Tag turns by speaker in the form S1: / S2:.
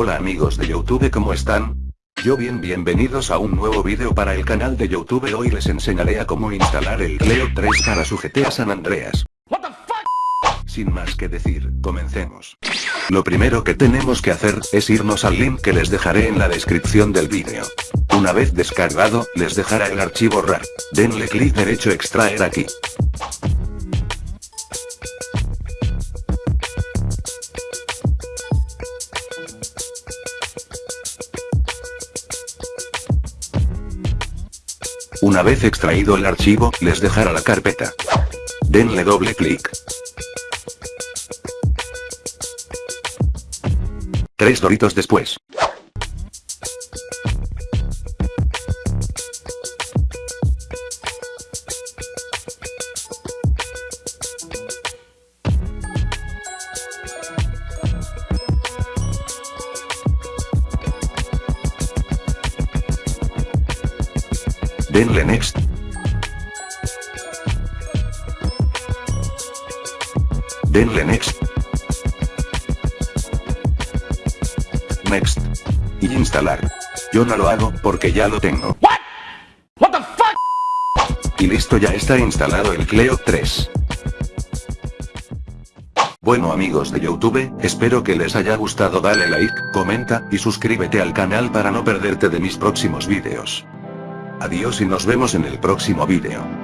S1: Hola amigos de Youtube ¿cómo están? Yo bien bienvenidos a un nuevo video para el canal de Youtube hoy les enseñaré a cómo instalar el Cleo 3 para su GTA San Andreas. Sin más que decir, comencemos. Lo primero que tenemos que hacer, es irnos al link que les dejaré en la descripción del vídeo. Una vez descargado, les dejará el archivo RAR. Denle clic derecho extraer aquí. Una vez extraído el archivo, les dejará la carpeta. Denle doble clic. Tres doritos después. Denle next. Denle next. Next. Y instalar. Yo no lo hago, porque ya lo tengo. Y listo ya está instalado el Cleo 3. Bueno amigos de Youtube, espero que les haya gustado dale like, comenta, y suscríbete al canal para no perderte de mis próximos vídeos. Adiós y nos vemos en el próximo vídeo.